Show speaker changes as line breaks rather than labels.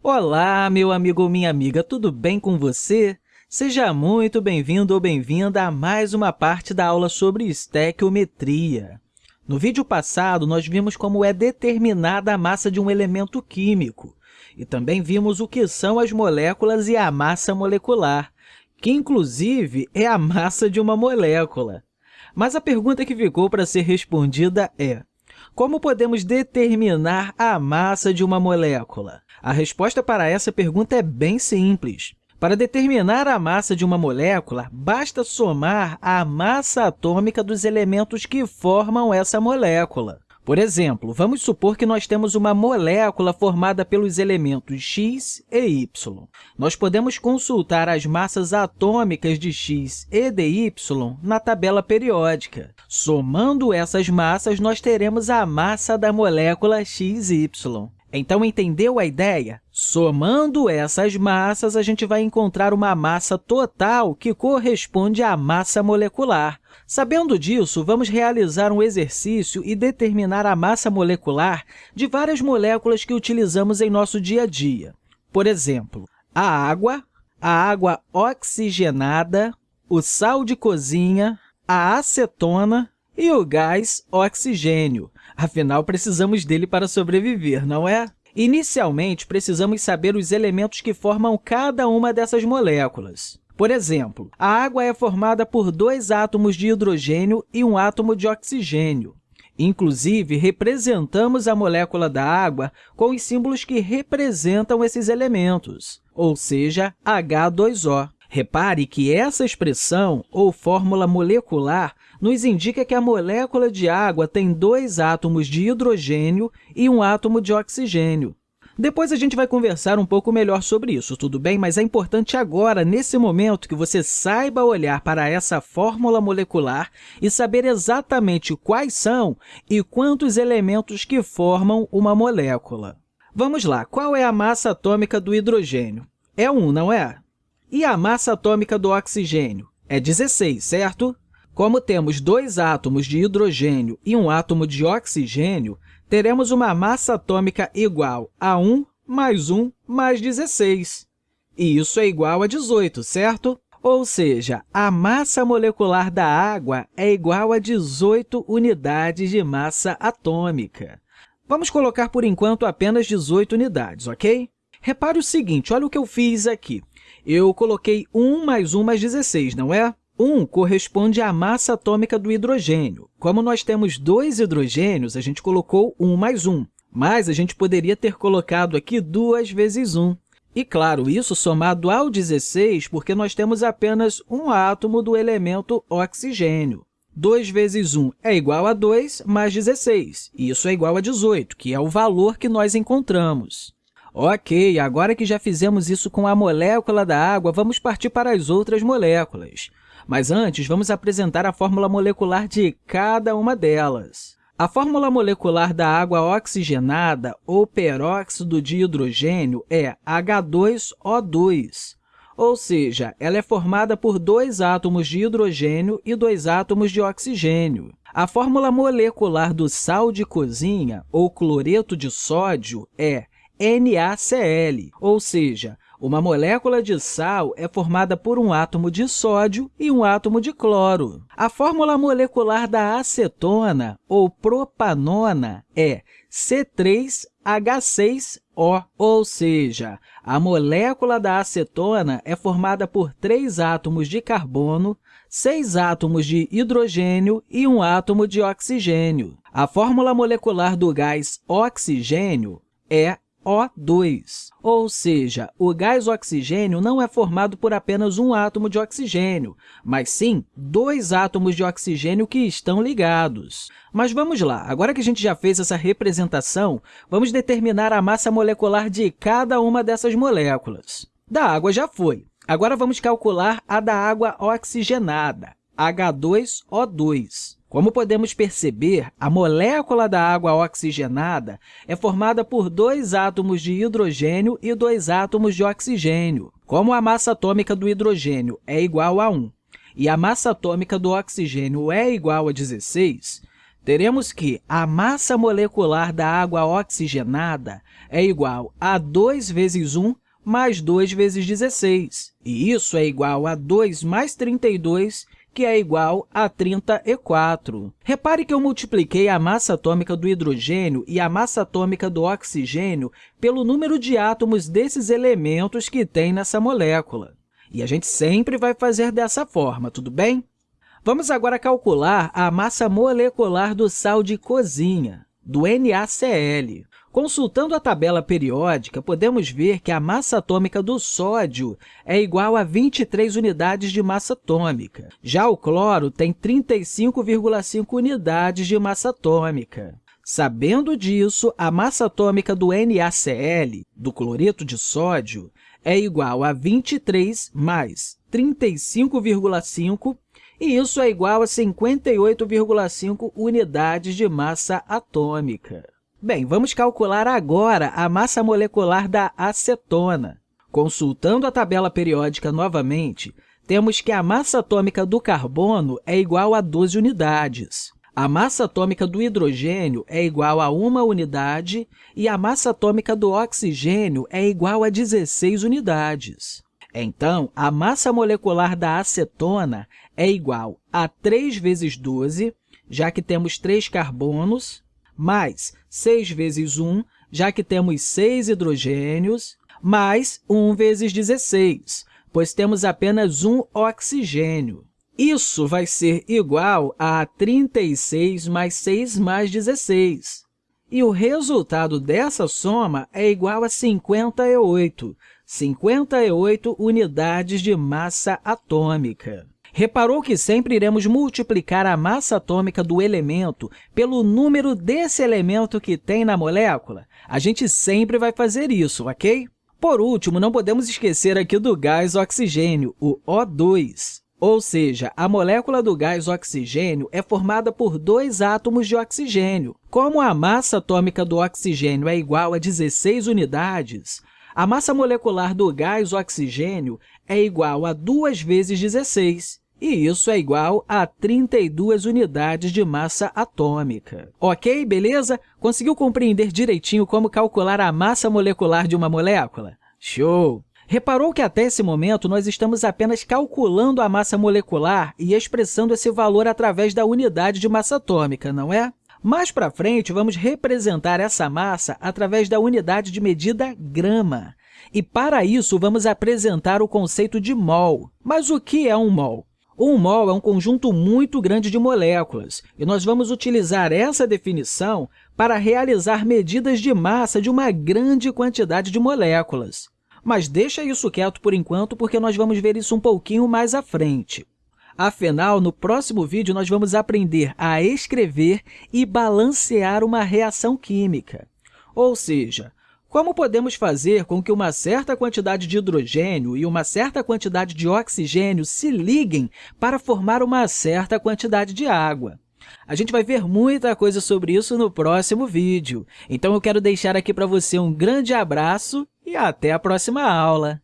Olá, meu amigo ou minha amiga, tudo bem com você? Seja muito bem-vindo ou bem-vinda a mais uma parte da aula sobre estequiometria. No vídeo passado, nós vimos como é determinada a massa de um elemento químico e também vimos o que são as moléculas e a massa molecular, que, inclusive, é a massa de uma molécula. Mas a pergunta que ficou para ser respondida é como podemos determinar a massa de uma molécula? A resposta para essa pergunta é bem simples. Para determinar a massa de uma molécula, basta somar a massa atômica dos elementos que formam essa molécula. Por exemplo, vamos supor que nós temos uma molécula formada pelos elementos X e Y. Nós podemos consultar as massas atômicas de X e de Y na tabela periódica. Somando essas massas, nós teremos a massa da molécula XY. Então, entendeu a ideia? Somando essas massas, a gente vai encontrar uma massa total que corresponde à massa molecular. Sabendo disso, vamos realizar um exercício e determinar a massa molecular de várias moléculas que utilizamos em nosso dia a dia. Por exemplo, a água, a água oxigenada, o sal de cozinha, a acetona e o gás oxigênio. Afinal, precisamos dele para sobreviver, não é? Inicialmente, precisamos saber os elementos que formam cada uma dessas moléculas. Por exemplo, a água é formada por dois átomos de hidrogênio e um átomo de oxigênio. Inclusive, representamos a molécula da água com os símbolos que representam esses elementos, ou seja, H2O. Repare que essa expressão, ou fórmula molecular, nos indica que a molécula de água tem dois átomos de hidrogênio e um átomo de oxigênio. Depois a gente vai conversar um pouco melhor sobre isso, tudo bem? Mas é importante agora, nesse momento, que você saiba olhar para essa fórmula molecular e saber exatamente quais são e quantos elementos que formam uma molécula. Vamos lá, qual é a massa atômica do hidrogênio? É 1, não é? E a massa atômica do oxigênio? É 16, certo? Como temos dois átomos de hidrogênio e um átomo de oxigênio, teremos uma massa atômica igual a 1 mais 1 mais 16. E isso é igual a 18, certo? Ou seja, a massa molecular da água é igual a 18 unidades de massa atômica. Vamos colocar, por enquanto, apenas 18 unidades, ok? Repare o seguinte, olha o que eu fiz aqui. Eu coloquei 1 mais 1 mais 16, não é? 1 corresponde à massa atômica do hidrogênio. Como nós temos dois hidrogênios, a gente colocou 1 mais 1, mas a gente poderia ter colocado aqui 2 vezes 1. E, claro, isso somado ao 16, porque nós temos apenas um átomo do elemento oxigênio. 2 vezes 1 é igual a 2 mais 16, e isso é igual a 18, que é o valor que nós encontramos. Ok, agora que já fizemos isso com a molécula da água, vamos partir para as outras moléculas. Mas antes, vamos apresentar a fórmula molecular de cada uma delas. A fórmula molecular da água oxigenada, ou peróxido de hidrogênio, é H2O2, ou seja, ela é formada por dois átomos de hidrogênio e dois átomos de oxigênio. A fórmula molecular do sal de cozinha, ou cloreto de sódio, é NaCl, ou seja, uma molécula de sal é formada por um átomo de sódio e um átomo de cloro. A fórmula molecular da acetona, ou propanona, é C3H6O, ou seja, a molécula da acetona é formada por três átomos de carbono, seis átomos de hidrogênio e um átomo de oxigênio. A fórmula molecular do gás oxigênio é o2, ou seja, o gás oxigênio não é formado por apenas um átomo de oxigênio, mas sim dois átomos de oxigênio que estão ligados. Mas vamos lá, agora que a gente já fez essa representação, vamos determinar a massa molecular de cada uma dessas moléculas. Da água já foi. Agora vamos calcular a da água oxigenada, H2O2. Como podemos perceber, a molécula da água oxigenada é formada por dois átomos de hidrogênio e dois átomos de oxigênio. Como a massa atômica do hidrogênio é igual a 1 e a massa atômica do oxigênio é igual a 16, teremos que a massa molecular da água oxigenada é igual a 2 vezes 1 mais 2 vezes 16, e isso é igual a 2 mais 32, que é igual a 34. Repare que eu multipliquei a massa atômica do hidrogênio e a massa atômica do oxigênio pelo número de átomos desses elementos que tem nessa molécula. E a gente sempre vai fazer dessa forma, tudo bem? Vamos agora calcular a massa molecular do sal de cozinha, do NaCl. Consultando a tabela periódica, podemos ver que a massa atômica do sódio é igual a 23 unidades de massa atômica. Já o cloro tem 35,5 unidades de massa atômica. Sabendo disso, a massa atômica do NaCl, do cloreto de sódio, é igual a 23 mais 35,5, e isso é igual a 58,5 unidades de massa atômica. Bem, vamos calcular agora a massa molecular da acetona. Consultando a tabela periódica novamente, temos que a massa atômica do carbono é igual a 12 unidades. A massa atômica do hidrogênio é igual a 1 unidade e a massa atômica do oxigênio é igual a 16 unidades. Então, a massa molecular da acetona é igual a 3 vezes 12, já que temos 3 carbonos, mais 6 vezes 1, já que temos 6 hidrogênios, mais 1 vezes 16, pois temos apenas um oxigênio. Isso vai ser igual a 36 mais 6 mais 16. E o resultado dessa soma é igual a 58, 58 unidades de massa atômica. Reparou que sempre iremos multiplicar a massa atômica do elemento pelo número desse elemento que tem na molécula? A gente sempre vai fazer isso, ok? Por último, não podemos esquecer aqui do gás oxigênio, o O2. Ou seja, a molécula do gás oxigênio é formada por dois átomos de oxigênio. Como a massa atômica do oxigênio é igual a 16 unidades, a massa molecular do gás oxigênio é igual a 2 vezes 16, e isso é igual a 32 unidades de massa atômica. Ok, beleza? Conseguiu compreender direitinho como calcular a massa molecular de uma molécula? Show! Reparou que até esse momento nós estamos apenas calculando a massa molecular e expressando esse valor através da unidade de massa atômica, não é? Mais para frente, vamos representar essa massa através da unidade de medida grama. E, para isso, vamos apresentar o conceito de mol. Mas o que é um mol? Um mol é um conjunto muito grande de moléculas, e nós vamos utilizar essa definição para realizar medidas de massa de uma grande quantidade de moléculas. Mas deixa isso quieto por enquanto, porque nós vamos ver isso um pouquinho mais à frente. Afinal, no próximo vídeo, nós vamos aprender a escrever e balancear uma reação química. Ou seja, como podemos fazer com que uma certa quantidade de hidrogênio e uma certa quantidade de oxigênio se liguem para formar uma certa quantidade de água? A gente vai ver muita coisa sobre isso no próximo vídeo. Então, eu quero deixar aqui para você um grande abraço e até a próxima aula!